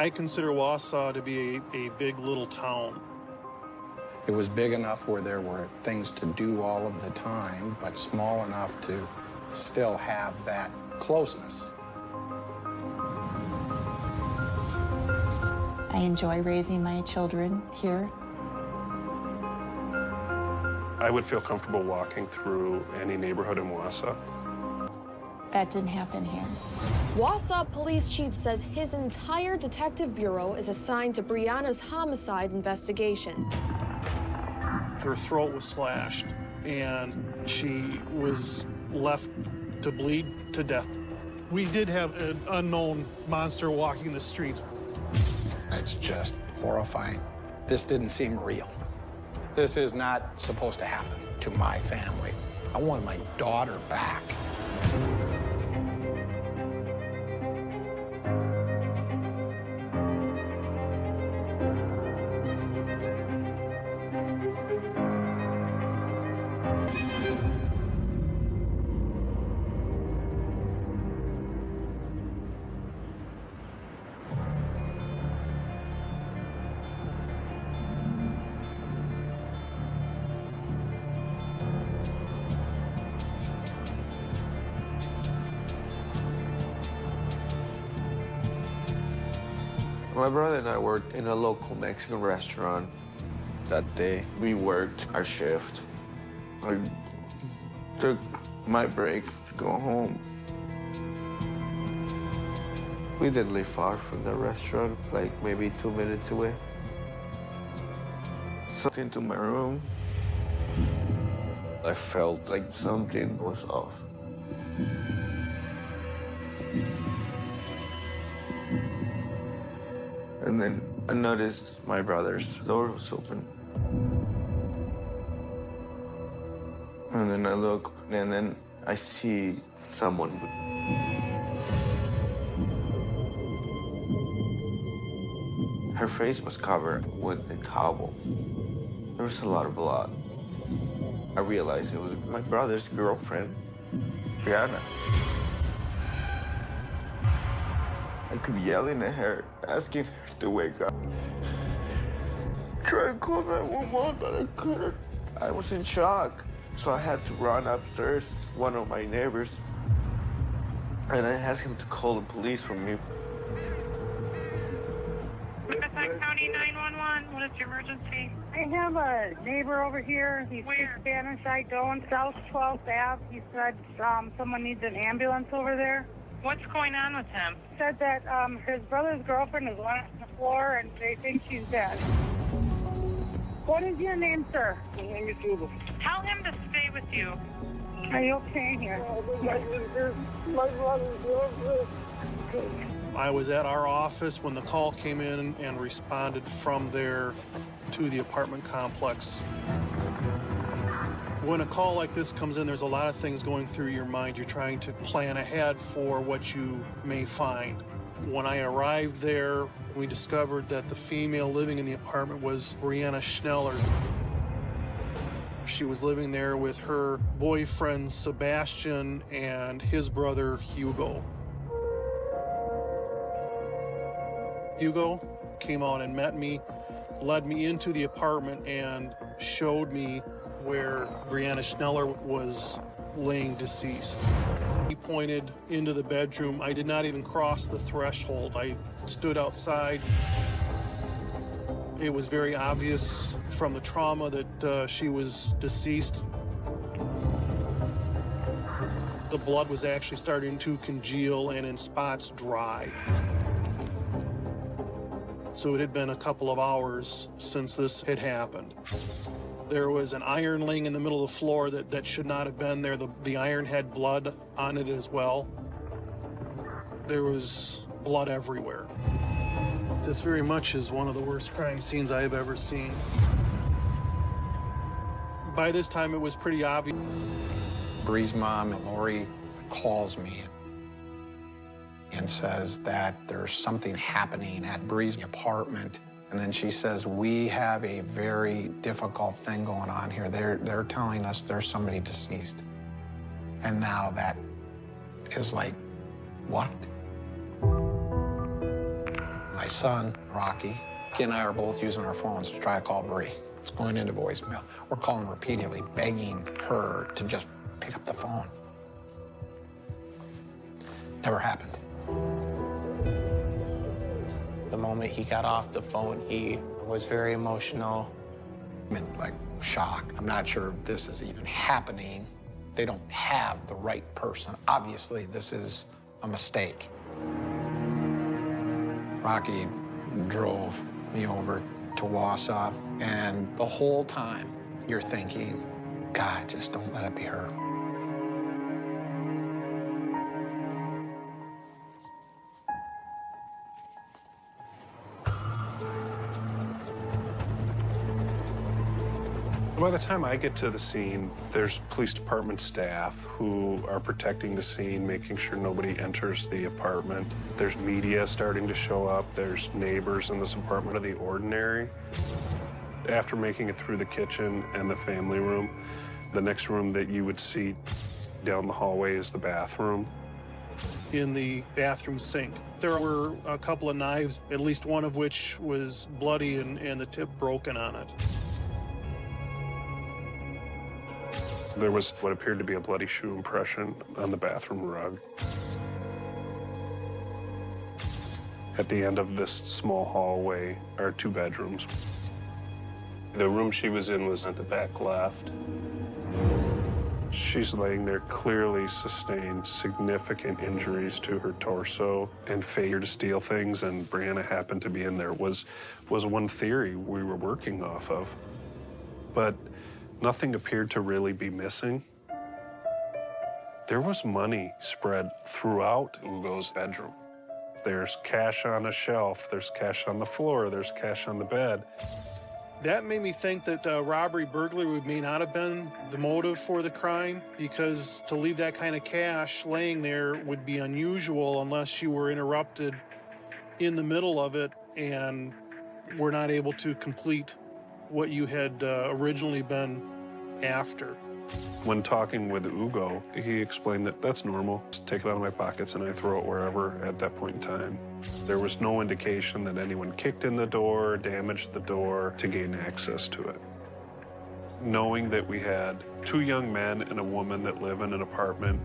I consider Wausau to be a, a big little town. It was big enough where there were things to do all of the time, but small enough to still have that closeness. I enjoy raising my children here. I would feel comfortable walking through any neighborhood in Wausau. That didn't happen here. Wausau Police Chief says his entire detective bureau is assigned to Brianna's homicide investigation. Her throat was slashed, and she was left to bleed to death. We did have an unknown monster walking the streets. It's just horrifying. This didn't seem real. This is not supposed to happen to my family. I want my daughter back. My brother and I worked in a local Mexican restaurant. That day, we worked our shift. I took my break to go home. We didn't live far from the restaurant, like maybe two minutes away. Something into my room. I felt like something was off. I noticed my brother's door was open. And then I look, and then I see someone. Her face was covered with a towel. There was a lot of blood. I realized it was my brother's girlfriend, Brianna. I kept yelling at her, asking her to wake up. Try to call 911, but I couldn't. I was in shock, so I had to run upstairs to one of my neighbors, and I asked him to call the police for me. Riverside County 911, what is your emergency? I have a neighbor over here. He speaks Where? Spanish. I don't. South 12th Ave. He said um, someone needs an ambulance over there. What's going on with him? Said that um, his brother's girlfriend is lying on the floor and they think she's dead. What is your name, sir? My name is Jubal. Tell him to stay with you. Are you okay here? I was at our office when the call came in and responded from there to the apartment complex. When a call like this comes in, there's a lot of things going through your mind. You're trying to plan ahead for what you may find. When I arrived there, we discovered that the female living in the apartment was Brianna Schneller. She was living there with her boyfriend, Sebastian, and his brother, Hugo. Hugo came out and met me, led me into the apartment, and showed me where Brianna Schneller was laying deceased. He pointed into the bedroom. I did not even cross the threshold. I stood outside. It was very obvious from the trauma that uh, she was deceased. The blood was actually starting to congeal and in spots dry. So it had been a couple of hours since this had happened. There was an iron laying in the middle of the floor that, that should not have been there. The, the iron had blood on it as well. There was blood everywhere. This very much is one of the worst crime scenes I have ever seen. By this time, it was pretty obvious. Bree's mom, Lori, calls me and says that there's something happening at Bree's apartment. And then she says, we have a very difficult thing going on here. They're, they're telling us there's somebody deceased. And now that is like, what? My son, Rocky. He and I are both using our phones to try to call Bree. It's going into voicemail. We're calling repeatedly, begging her to just pick up the phone. Never happened. The moment he got off the phone, he was very emotional. I'm in, like, shock. I'm not sure this is even happening. They don't have the right person. Obviously, this is a mistake. Rocky drove me over to Wausau, and the whole time you're thinking, God, just don't let it be her. By the time I get to the scene, there's police department staff who are protecting the scene, making sure nobody enters the apartment. There's media starting to show up. There's neighbors in this apartment of the ordinary. After making it through the kitchen and the family room, the next room that you would see down the hallway is the bathroom. In the bathroom sink, there were a couple of knives, at least one of which was bloody and, and the tip broken on it. There was what appeared to be a bloody shoe impression on the bathroom rug. At the end of this small hallway are two bedrooms. The room she was in was at the back left. She's laying there, clearly sustained significant injuries to her torso and failure to steal things, and Brianna happened to be in there was, was one theory we were working off of. But Nothing appeared to really be missing. There was money spread throughout Hugo's bedroom. There's cash on a shelf, there's cash on the floor, there's cash on the bed. That made me think that uh, robbery burglary may not have been the motive for the crime because to leave that kind of cash laying there would be unusual unless you were interrupted in the middle of it and were not able to complete what you had uh, originally been after. When talking with Hugo, he explained that that's normal. Just take it out of my pockets and I throw it wherever at that point in time. There was no indication that anyone kicked in the door, damaged the door to gain access to it. Knowing that we had two young men and a woman that live in an apartment,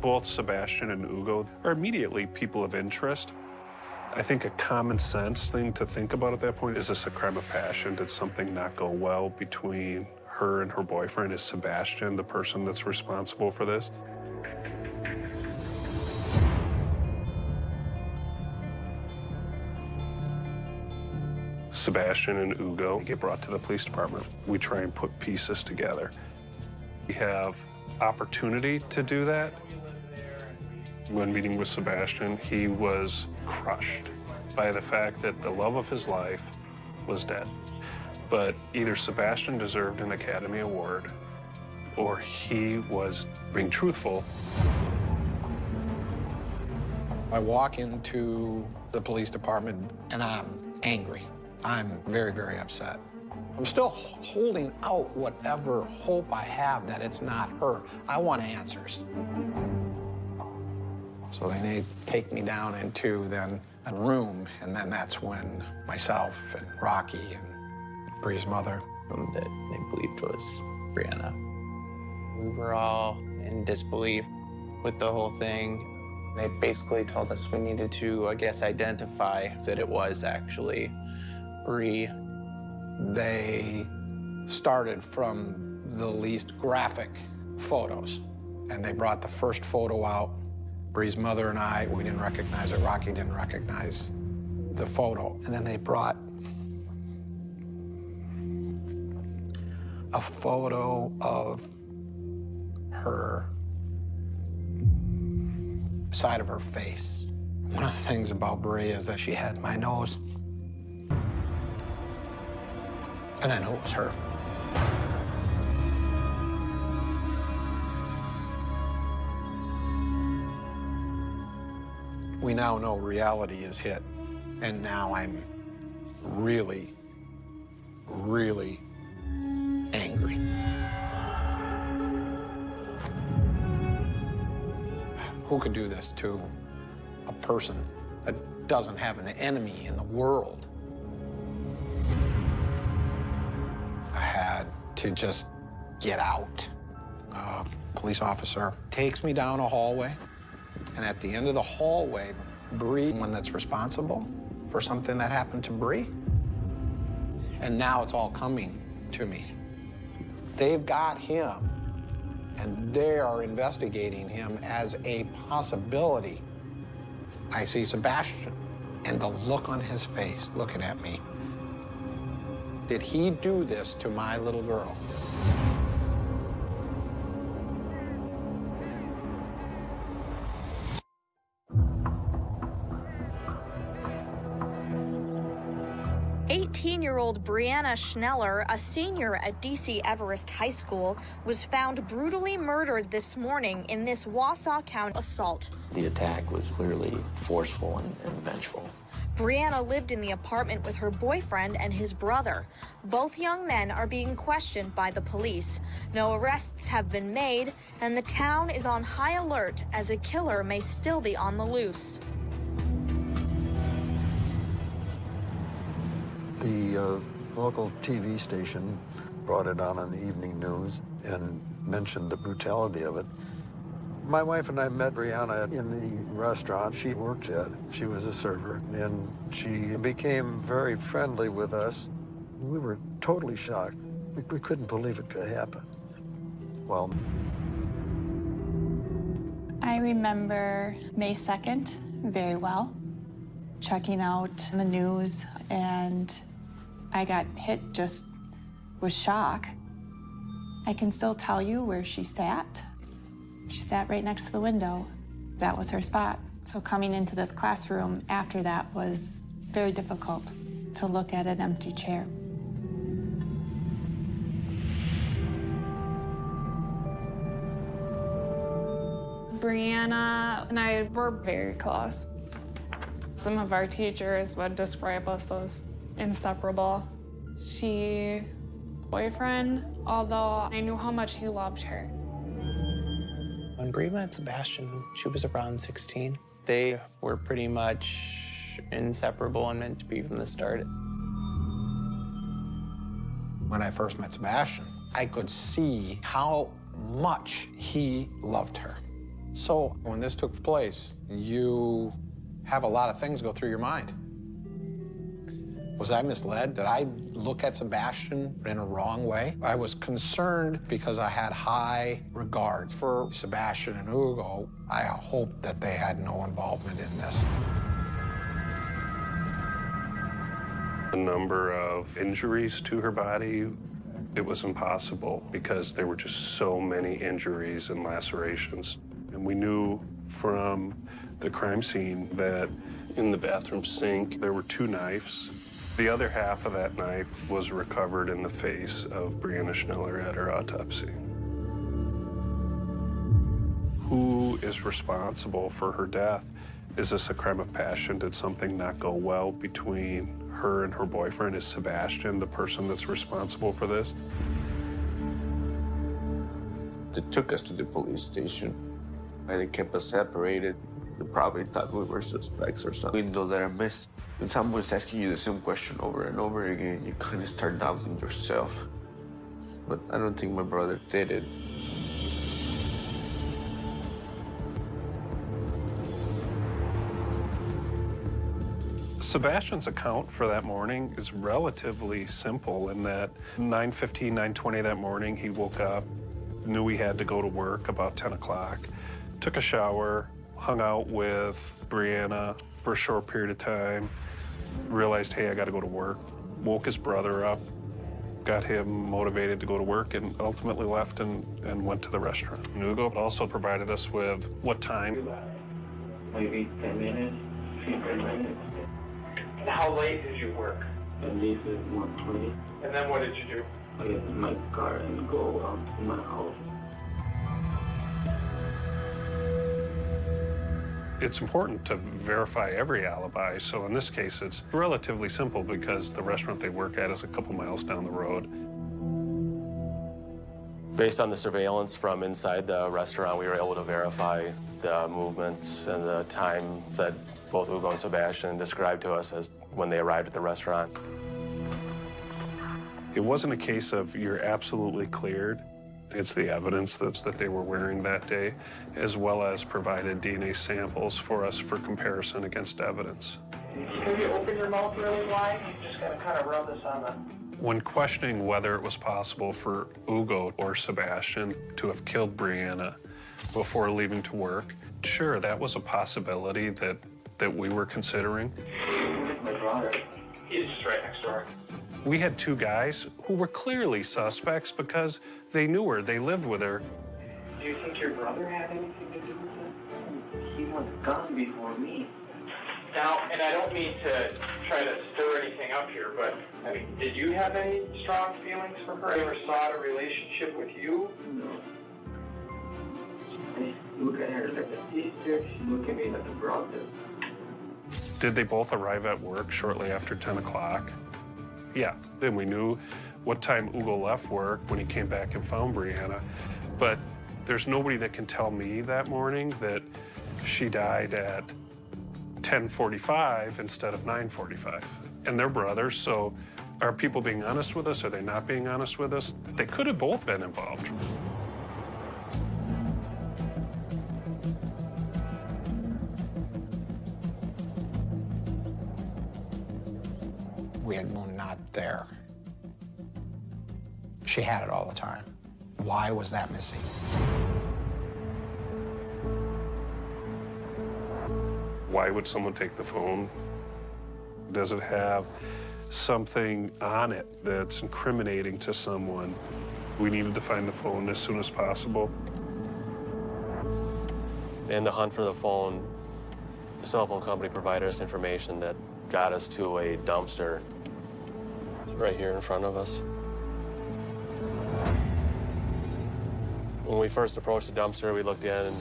both Sebastian and Hugo are immediately people of interest. I think a common sense thing to think about at that point is this a crime of passion? Did something not go well between her and her boyfriend? Is Sebastian the person that's responsible for this? Sebastian and Hugo get brought to the police department. We try and put pieces together. We have opportunity to do that. When meeting with Sebastian, he was crushed by the fact that the love of his life was dead. But either Sebastian deserved an Academy Award or he was being truthful. I walk into the police department and I'm angry. I'm very, very upset. I'm still holding out whatever hope I have that it's not her. I want answers. So then they take me down into then a room, and then that's when myself and Rocky and Bree's mother. Whom that they believed was Brianna. We were all in disbelief with the whole thing. They basically told us we needed to, I guess, identify that it was actually Bree. They started from the least graphic photos, and they brought the first photo out. Bree's mother and I, we didn't recognize it. Rocky didn't recognize the photo. And then they brought a photo of her side of her face. One of the things about Bree is that she had my nose. And I knew it was her. We now know reality is hit, and now I'm really, really angry. Who could do this to a person that doesn't have an enemy in the world. I had to just get out. A police officer takes me down a hallway, and at the end of the hallway, Bree, one that's responsible for something that happened to Bree. And now it's all coming to me. They've got him, and they are investigating him as a possibility. I see Sebastian, and the look on his face looking at me. Did he do this to my little girl? Eighteen-year-old Brianna Schneller, a senior at DC Everest High School, was found brutally murdered this morning in this Wausau County assault. The attack was clearly forceful and, and vengeful. Brianna lived in the apartment with her boyfriend and his brother. Both young men are being questioned by the police. No arrests have been made, and the town is on high alert as a killer may still be on the loose. The uh, local TV station brought it on in the evening news and mentioned the brutality of it. My wife and I met Brianna in the restaurant she worked at. She was a server, and she became very friendly with us. We were totally shocked. We, we couldn't believe it could happen. Well, I remember May 2nd very well, checking out the news, and I got hit just with shock. I can still tell you where she sat. She sat right next to the window. That was her spot. So coming into this classroom after that was very difficult to look at an empty chair. Brianna and I were very close. Some of our teachers would describe us as inseparable. She, boyfriend, although I knew how much he loved her. When Bree met Sebastian, she was around 16. They were pretty much inseparable and meant to be from the start. When I first met Sebastian, I could see how much he loved her. So when this took place, you have a lot of things go through your mind. Was I misled? Did I look at Sebastian in a wrong way? I was concerned because I had high regard for Sebastian and Hugo. I hoped that they had no involvement in this. The number of injuries to her body, it was impossible because there were just so many injuries and lacerations. And we knew from the crime scene that in the bathroom sink there were two knives. The other half of that knife was recovered in the face of Brianna Schneller at her autopsy. Who is responsible for her death? Is this a crime of passion? Did something not go well between her and her boyfriend? Is Sebastian the person that's responsible for this? They took us to the police station and they kept us separated. They probably thought we were suspects or something. Window that I missed. When someone's asking you the same question over and over again, you kind of start doubting yourself. But I don't think my brother did it. Sebastian's account for that morning is relatively simple in that 9.15, 9.20 that morning, he woke up, knew he had to go to work about 10 o'clock, took a shower, hung out with Brianna for a short period of time, realized, hey, I got to go to work, woke his brother up, got him motivated to go to work, and ultimately left and, and went to the restaurant. Nugo also provided us with what time. Maybe 10 minutes, 15 minutes. And how late did you work? I leave at 1.20. And then what did you do? I get in my car and go out to my house. It's important to verify every alibi, so in this case, it's relatively simple because the restaurant they work at is a couple miles down the road. Based on the surveillance from inside the restaurant, we were able to verify the movements and the time that both Hugo and Sebastian described to us as when they arrived at the restaurant. It wasn't a case of you're absolutely cleared. It's the evidence that's that they were wearing that day, as well as provided DNA samples for us for comparison against evidence. Can you open your mouth really wide? You just gotta kind of rub this on the. When questioning whether it was possible for Hugo or Sebastian to have killed Brianna before leaving to work, sure, that was a possibility that, that we were considering. My brother. He's just right next door. We had two guys who were clearly suspects because they knew her, they lived with her. Do you think your brother had anything to do with it? He was gone before me. Now, and I don't mean to try to stir anything up here, but I mean, did you have any strong feelings for her? Ever sought a relationship with you? No. I look at her like a sister. She look at me like a brother. Did they both arrive at work shortly after 10 o'clock? Yeah, then we knew what time Hugo left work when he came back and found Brianna. But there's nobody that can tell me that morning that she died at 10:45 instead of 9:45. And they're brothers, so are people being honest with us? Are they not being honest with us? They could have both been involved. There. She had it all the time. Why was that missing? Why would someone take the phone? Does it have something on it that's incriminating to someone? We needed to find the phone as soon as possible. In the hunt for the phone, the cell phone company provided us information that got us to a dumpster It's right here in front of us. When we first approached the dumpster, we looked in and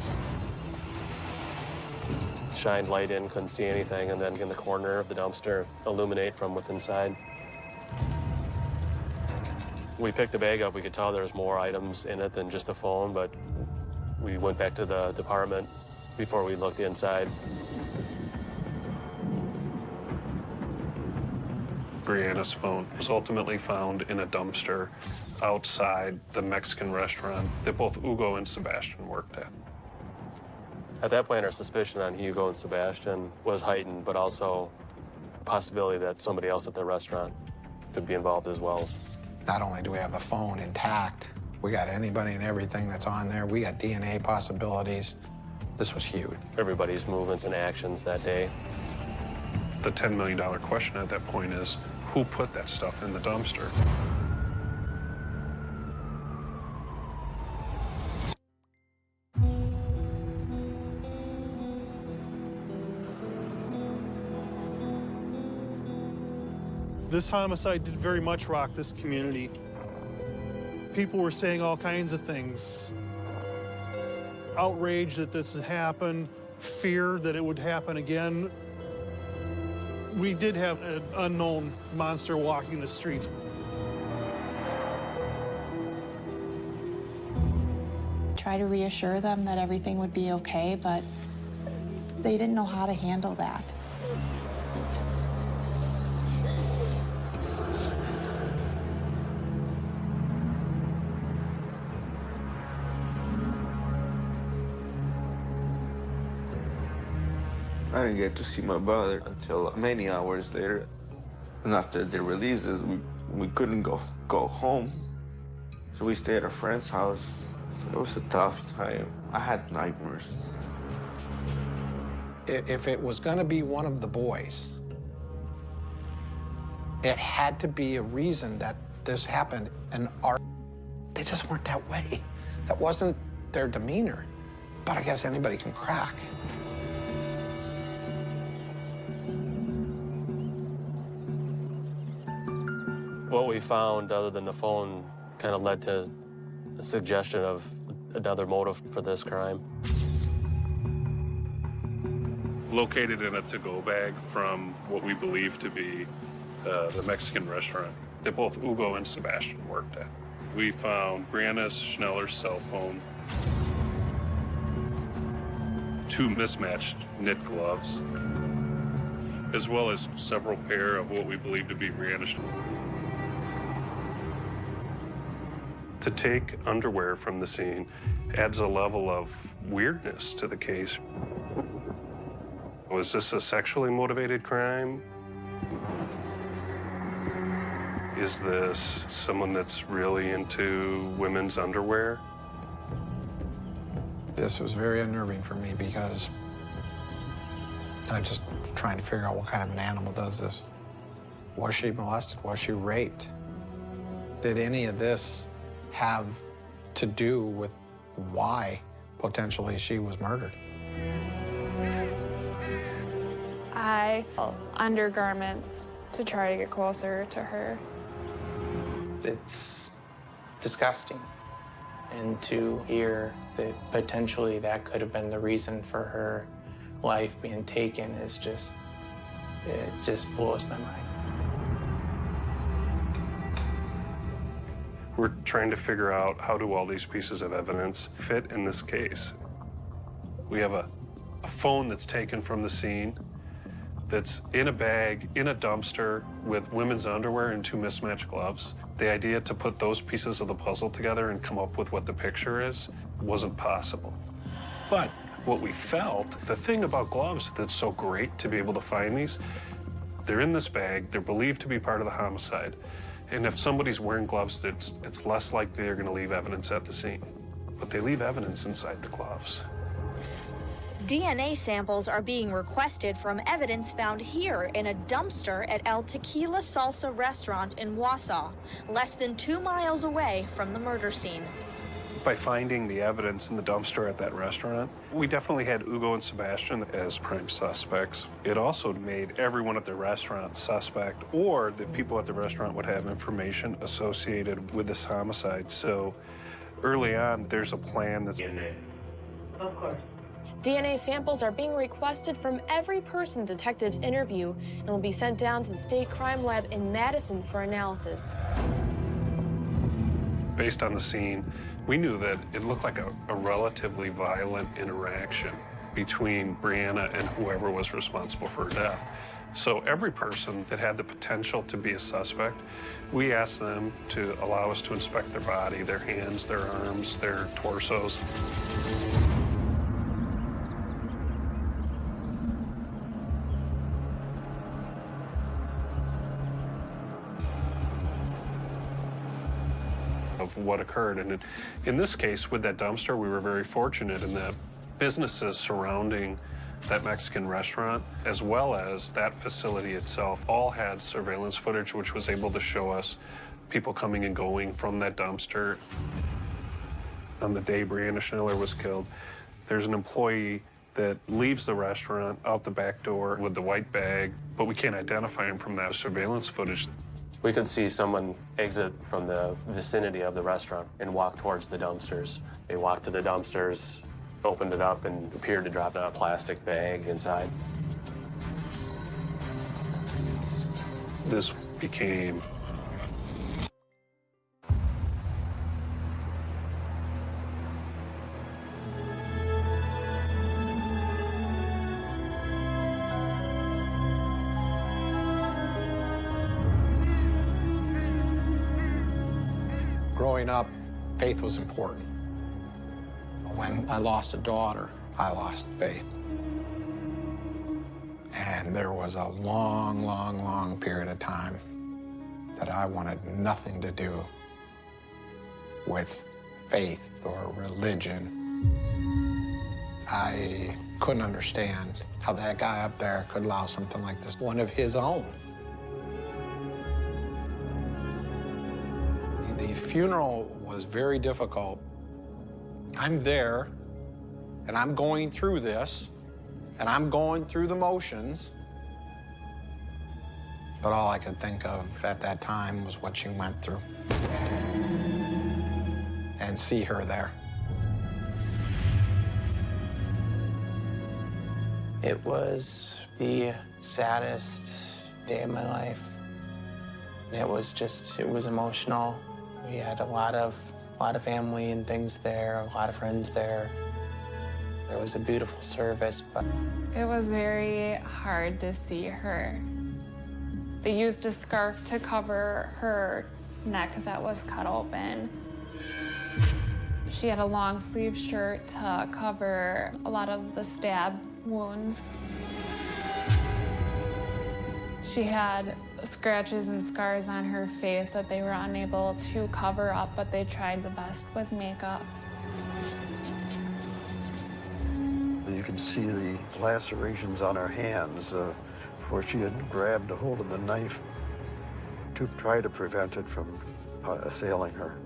shined light in, couldn't see anything, and then in the corner of the dumpster, illuminate from within inside. We picked the bag up, we could tell there was more items in it than just the phone, but we went back to the department before we looked inside. Brianna's phone was ultimately found in a dumpster outside the Mexican restaurant that both Hugo and Sebastian worked at. At that point, our suspicion on Hugo and Sebastian was heightened, but also a possibility that somebody else at the restaurant could be involved as well. Not only do we have the phone intact, we got anybody and everything that's on there. We got DNA possibilities. This was huge. Everybody's movements and actions that day. The $10 million question at that point is who put that stuff in the dumpster? This homicide did very much rock this community. People were saying all kinds of things. Outrage that this had happened, fear that it would happen again. We did have an unknown monster walking the streets. Try to reassure them that everything would be okay, but they didn't know how to handle that. I didn't get to see my brother until many hours later. And after the releases, we, we couldn't go, go home. So we stayed at a friend's house. So it was a tough time. I had nightmares. If it was going to be one of the boys, it had to be a reason that this happened. And our, they just weren't that way. That wasn't their demeanor. But I guess anybody can crack. What we found, other than the phone, kind of led to a suggestion of another motive for this crime. Located in a to-go bag from what we believe to be uh, the Mexican restaurant that both Hugo and Sebastian worked at. We found Brianna Schneller's cell phone. two mismatched knit gloves, as well as several pair of what we believe to be Brianna's. To take underwear from the scene adds a level of weirdness to the case. Was this a sexually motivated crime? Is this someone that's really into women's underwear? This was very unnerving for me because I'm just trying to figure out what kind of an animal does this. Was she molested? Was she raped? Did any of this have to do with why potentially she was murdered? I felt undergarments to try to get closer to her. It's disgusting. And to hear that potentially that could have been the reason for her life being taken is just, it just blows my mind. We're trying to figure out how do all these pieces of evidence fit in this case. We have a, a phone that's taken from the scene that's in a bag, in a dumpster, with women's underwear and two mismatched gloves. The idea to put those pieces of the puzzle together and come up with what the picture is wasn't possible. But what we felt, the thing about gloves that's so great to be able to find these, they're in this bag, they're believed to be part of the homicide. And if somebody's wearing gloves, it's, it's less likely they're going to leave evidence at the scene. But they leave evidence inside the gloves. DNA samples are being requested from evidence found here in a dumpster at El Tequila Salsa restaurant in Wausau, less than two miles away from the murder scene. By finding the evidence in the dumpster at that restaurant, we definitely had Hugo and Sebastian as prime suspects. It also made everyone at the restaurant suspect, or the people at the restaurant would have information associated with this homicide. So early on, there's a plan that's. DNA. Of course. DNA samples are being requested from every person detectives interview and will be sent down to the state crime lab in Madison for analysis. Based on the scene, we knew that it looked like a, a relatively violent interaction between Brianna and whoever was responsible for her death. So every person that had the potential to be a suspect, we asked them to allow us to inspect their body, their hands, their arms, their torsos. What occurred. And in, this case, with that dumpster, we were very fortunate in that businesses surrounding that Mexican restaurant, as well as that facility itself, all had surveillance footage, which was able to show us people coming and going from that dumpster. On the day Brianna Schneller was killed, there's an employee that leaves the restaurant out the back door with the white bag, but we can't identify him from that surveillance footage. We could see someone exit from the vicinity of the restaurant and walk towards the dumpsters. They walked to the dumpsters, opened it up, and appeared to drop a plastic bag inside. This became growing up, faith was important. When I lost a daughter, I lost faith. And there was a long, long, long period of time that I wanted nothing to do with faith or religion. I couldn't understand how that guy up there could allow something like this, one of his own. The funeral was very difficult. I'm there, and I'm going through this, and I'm going through the motions. But all I could think of at that time was what she went through. And see her there. It was the saddest day of my life. It was just, it was emotional. We had a lot of, a lot of family and things there, a lot of friends there. It was a beautiful service, but It was very hard to see her. They used a scarf to cover her neck that was cut open. She had a long sleeve shirt to cover a lot of the stab wounds. She had scratches and scars on her face that they were unable to cover up, but they tried the best with makeup. You can see the lacerations on her hands uh, she had grabbed a hold of the knife to try to prevent it from uh, assailing her.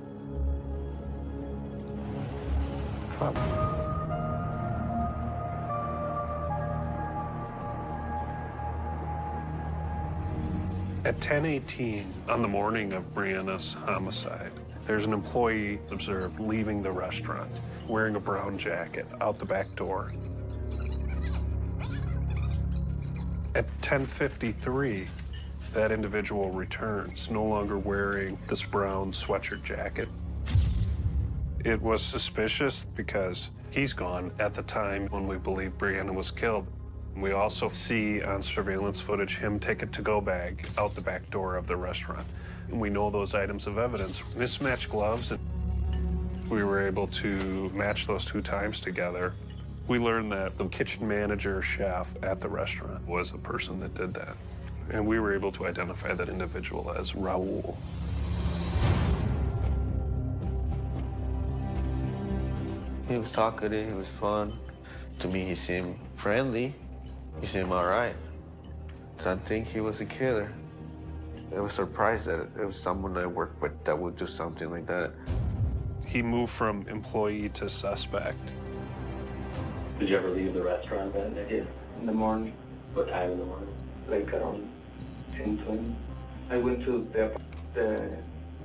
At 10:18 on the morning of Brianna's homicide, there's an employee observed leaving the restaurant wearing a brown jacket out the back door. At 10:53, that individual returns, no longer wearing this brown sweatshirt jacket. It was suspicious because he's gone at the time when we believe Brianna was killed. We also see on surveillance footage him take a to-go bag out the back door of the restaurant. And we know those items of evidence. Mismatched gloves, and we were able to match those two times together. We learned that the kitchen manager chef at the restaurant was the person that did that. And we were able to identify that individual as Raul. He was talkative, he was fun. To me, he seemed friendly. He seemed all right. So I think he was a killer. I was surprised that it was someone I worked with that would do something like that. He moved from employee to suspect. Did you ever leave the restaurant that day? In the morning. What time in the morning? Like around 10, 20. I went to the, the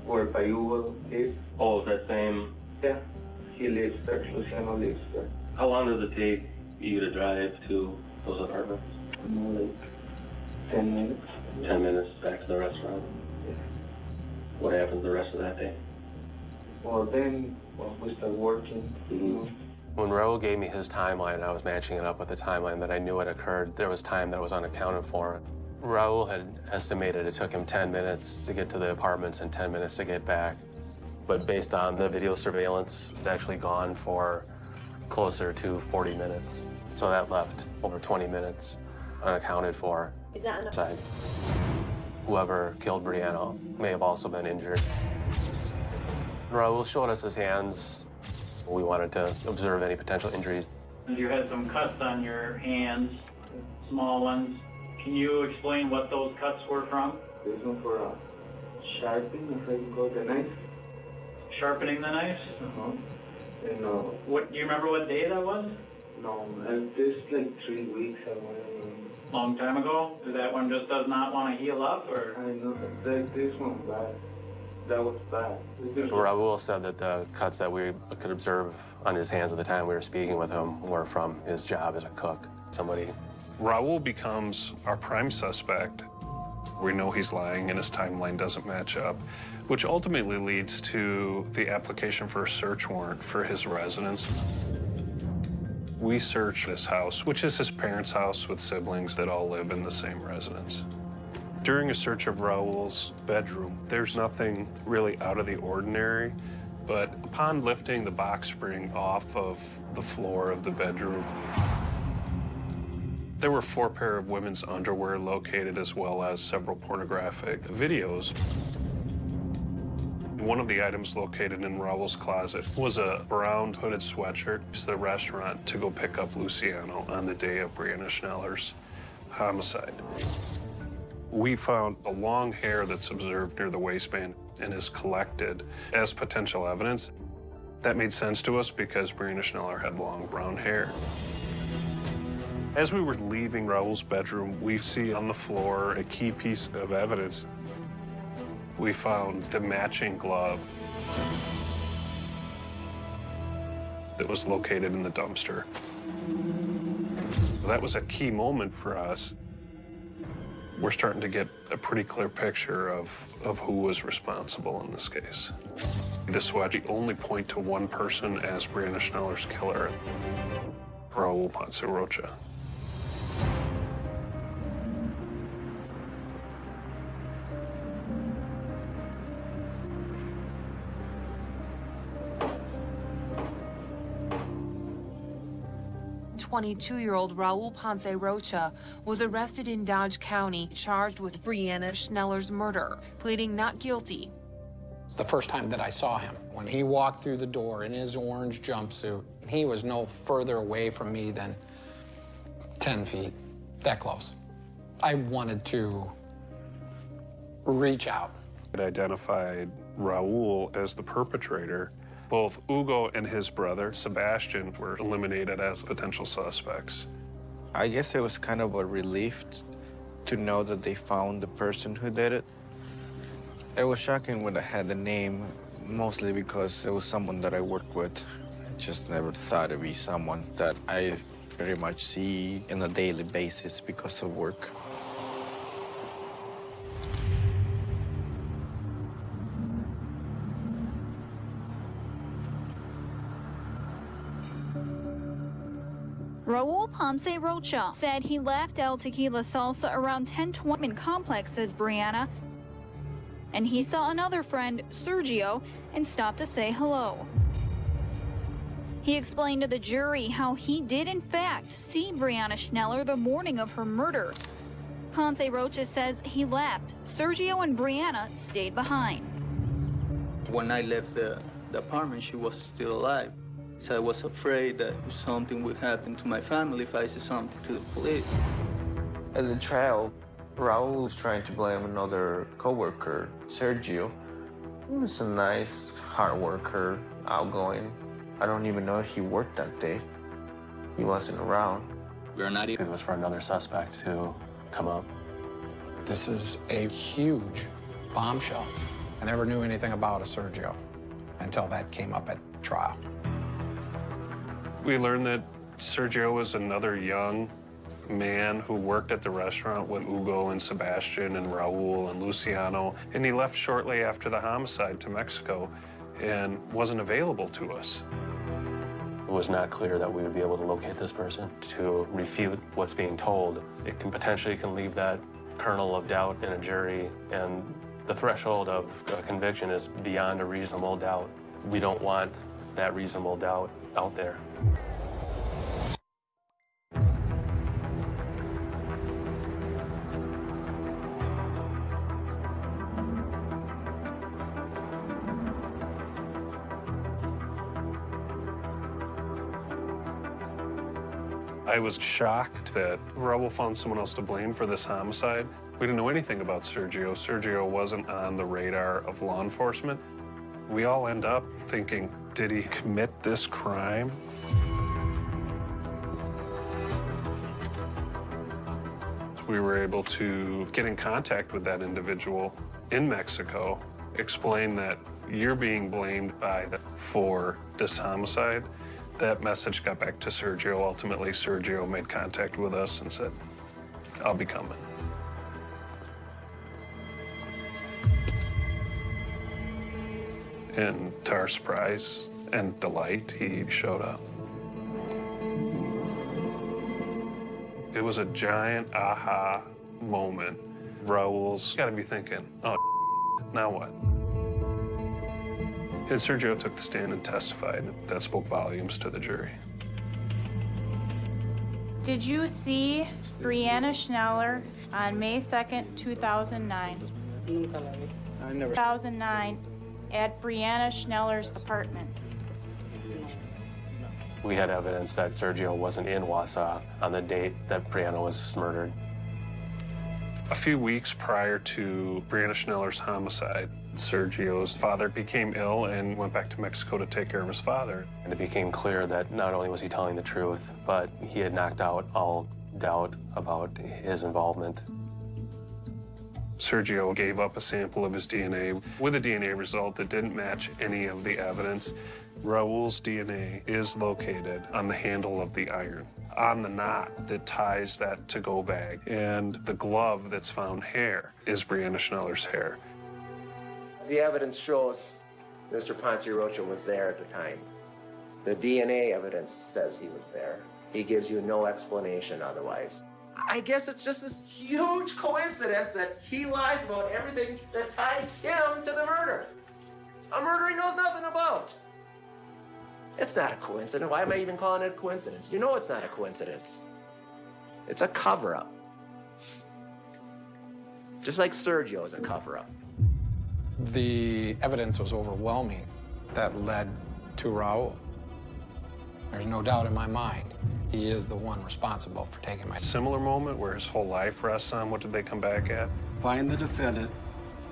where Bayugo is. Oh, that same? Yeah. He lives there. Luciano lives there. How long does it take you to drive to those apartments? More like 10 minutes. 10 minutes back to the restaurant? Yeah. What happens the rest of that day? Well, then well, we start working. Mm-hmm. When Raul gave me his timeline, I was matching it up with the timeline that I knew had occurred. There was time that was unaccounted for. Raul had estimated it took him 10 minutes to get to the apartments and 10 minutes to get back. But based on the video surveillance, it's actually gone for closer to 40 minutes. So that left over 20 minutes unaccounted for. Is that enough? Side. Whoever killed Brianna may have also been injured. Raul showed us his hands. We wanted to observe any potential injuries. You had some cuts on your hands, small ones. Can you explain what those cuts were from? This one for uh, sharpening, if I can go the knife. Sharpening the knife? Uh-huh. And, uh, what, do you remember what day that was? No, this like three weeks ago. Long time ago? That one just does not want to heal up, or? I know, that, this one bad. That was bad. Raul said that the cuts that we could observe on his hands at the time we were speaking with him were from his job as a cook. Somebody. Raul becomes our prime suspect. We know he's lying and his timeline doesn't match up, which ultimately leads to the application for a search warrant for his residence. We search his house, which is his parents' house with siblings that all live in the same residence. During a search of Raul's bedroom, there's nothing really out of the ordinary, but upon lifting the box spring off of the floor of the bedroom, there were four pair of women's underwear located as well as several pornographic videos. One of the items located in Raul's closet was a brown hooded sweatshirt to the restaurant to go pick up Luciano on the day of Brianna Schneller's homicide. We found a long hair that's observed near the waistband and is collected as potential evidence. That made sense to us because Brianna Schneller had long brown hair. As we were leaving Raul's bedroom, we see on the floor a key piece of evidence we found the matching glove that was located in the dumpster. That was a key moment for us. We're starting to get a pretty clear picture of, of who was responsible in this case. The Swaji only point to one person as Brianna Schneller's killer, Raul Matsurocha. 22-year-old Raul Ponce Rocha was arrested in Dodge County, charged with Brianna Schneller's murder, pleading not guilty. The first time that I saw him, when he walked through the door in his orange jumpsuit, he was no further away from me than 10 feet, that close. I wanted to reach out. It identified Raul as the perpetrator both Hugo and his brother, Sebastian, were eliminated as potential suspects. I guess it was kind of a relief to know that they found the person who did it. It was shocking when I had the name, mostly because it was someone that I worked with. I just never thought it'd be someone that I very much see on a daily basis because of work. Raul Ponce Rocha said he left El Tequila Salsa around 1020 in complex, says Brianna, and he saw another friend, Sergio, and stopped to say hello. He explained to the jury how he did, in fact, see Brianna Schneller the morning of her murder. Ponce Rocha says he left. Sergio and Brianna stayed behind. When I left the, the apartment, she was still alive. So I was afraid that something would happen to my family if I said something to the police. At the trial, Raul was trying to blame another coworker, Sergio. He was a nice, hard worker, outgoing. I don't even know if he worked that day. He wasn't around. We're not even. It was for another suspect to come up. This is a huge bombshell. I never knew anything about a Sergio until that came up at trial. We learned that Sergio was another young man who worked at the restaurant with Hugo and Sebastian and Raul and Luciano, and he left shortly after the homicide to Mexico and wasn't available to us. It was not clear that we would be able to locate this person. To refute what's being told, it can potentially can leave that kernel of doubt in a jury, and the threshold of a conviction is beyond a reasonable doubt. We don't want that reasonable doubt out there. I was shocked that Raul found someone else to blame for this homicide. We didn't know anything about Sergio. Sergio wasn't on the radar of law enforcement. We all end up thinking, did he commit this crime? We were able to get in contact with that individual in Mexico, explain that you're being blamed by the, for this homicide. That message got back to Sergio. Ultimately, Sergio made contact with us and said, I'll be coming. And to our surprise and delight, he showed up. It was a giant aha moment. Raul's got to be thinking, oh, now what? And Sergio took the stand and testified. That spoke volumes to the jury. Did you see Brianna Schneller on May 2nd, 2009? Mm, I never. 2009 at Brianna Schneller's apartment. We had evidence that Sergio wasn't in Wausau on the date that Brianna was murdered. A few weeks prior to Brianna Schneller's homicide, Sergio's father became ill and went back to Mexico to take care of his father. And it became clear that not only was he telling the truth, but he had knocked out all doubt about his involvement. Sergio gave up a sample of his DNA with a DNA result that didn't match any of the evidence. Raul's DNA is located on the handle of the iron, on the knot that ties that to-go bag, and the glove that's found hair is Brianna Schneller's hair. The evidence shows Mr. Ponce Rocha was there at the time. The DNA evidence says he was there. He gives you no explanation otherwise. I guess it's just this huge coincidence that he lies about everything that ties him to the murder. A murder he knows nothing about. It's not a coincidence. Why am I even calling it a coincidence? You know it's not a coincidence. It's a cover up. Just like Sergio is a cover up. The evidence was overwhelming that led to Raul. There's no doubt in my mind he is the one responsible for taking my. Similar moment where his whole life rests on what did they come back at? Find the defendant,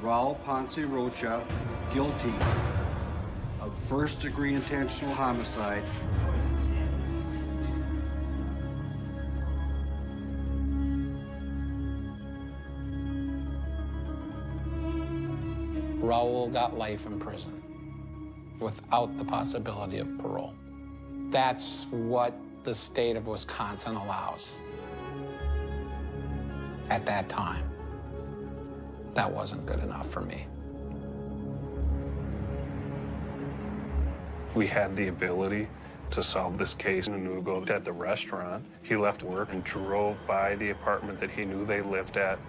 Raul Ponce Rocha, guilty of first degree intentional homicide. Raul got life in prison without the possibility of parole. That's what the state of Wisconsin allows. At that time, that wasn't good enough for me. We had the ability to solve this case in Hugo at the restaurant. He left work and drove by the apartment that he knew they lived at.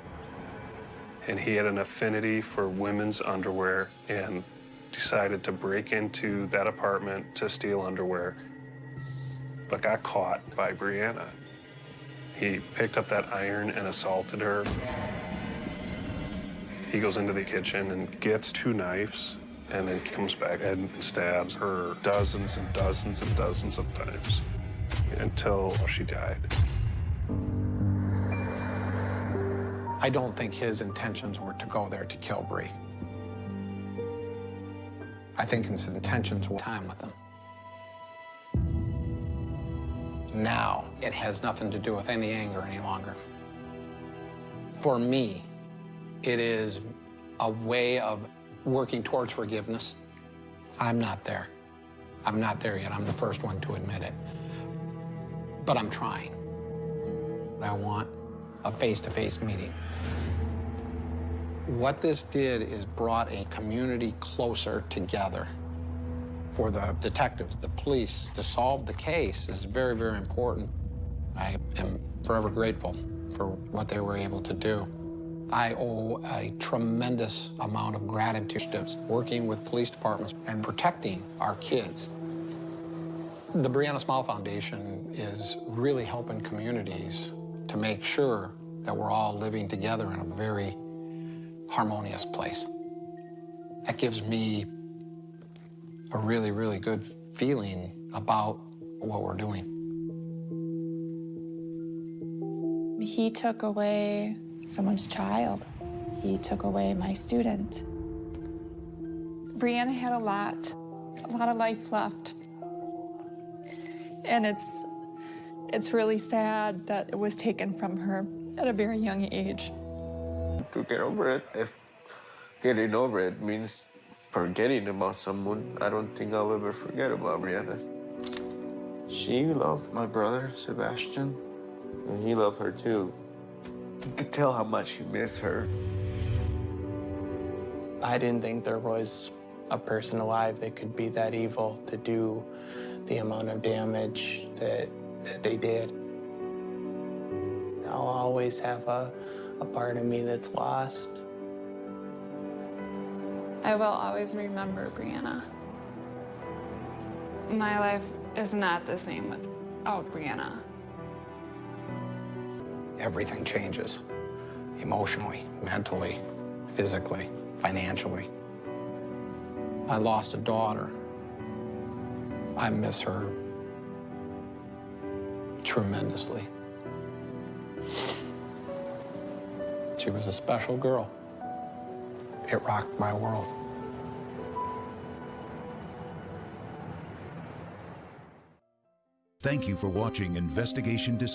And he had an affinity for women's underwear and decided to break into that apartment to steal underwear, but got caught by Brianna. He picked up that iron and assaulted her. He goes into the kitchen and gets two knives and then comes back and stabs her dozens and dozens and dozens of times until she died. I don't think his intentions were to go there to kill Bree. I think his intentions were time with them. Now, it has nothing to do with any anger any longer. For me, it is a way of working towards forgiveness. I'm not there. I'm not there yet. I'm the first one to admit it. But I'm trying. I want a face-to-face meeting. What this did is brought a community closer together. For the detectives, the police, to solve the case is very, very important. I am forever grateful for what they were able to do. I owe a tremendous amount of gratitude to working with police departments and protecting our kids. The Brianna Smile Foundation is really helping communities to make sure that we're all living together in a very harmonious place. That gives me a really, really good feeling about what we're doing. He took away someone's child. He took away my student. Brianna had a lot, a lot of life left. And it's, it's really sad that it was taken from her at a very young age. To get over it, if getting over it means forgetting about someone, I don't think I'll ever forget about Brianna. She loved my brother, Sebastian, and he loved her too. You could tell how much he missed her. I didn't think there was a person alive that could be that evil to do the amount of damage that, that they did. I'll always have a, a part of me that's lost. I will always remember Brianna. My life is not the same without Brianna. Everything changes emotionally, mentally, physically, financially. I lost a daughter. I miss her tremendously. She was a special girl. It rocked my world. Thank you for watching Investigation Discovery.